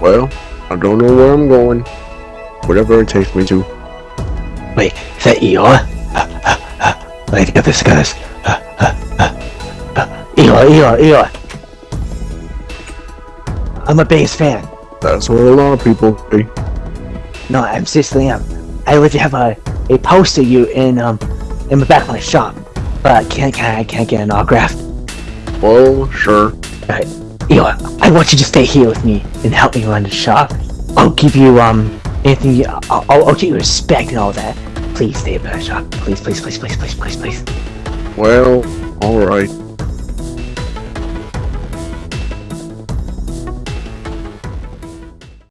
Well, I don't know where I'm going. Whatever it takes me to. Wait, is that Eeyore? Uh, uh, uh, get this, guys. Uh, uh, uh, uh, Eeyore, Eeyore, Eeyore. I'm a biggest fan. That's what a lot of people say. No, I'm seriously am. I literally have a, a poster of you in um in the back of my shop, but I can't can I can't get an autograph. Well, sure. I want you to stay here with me and help me run the shop. I'll give you um anything. You, I'll, I'll I'll give you respect and all that. Please stay at the shop. Please, please, please, please, please, please, please. Well, alright.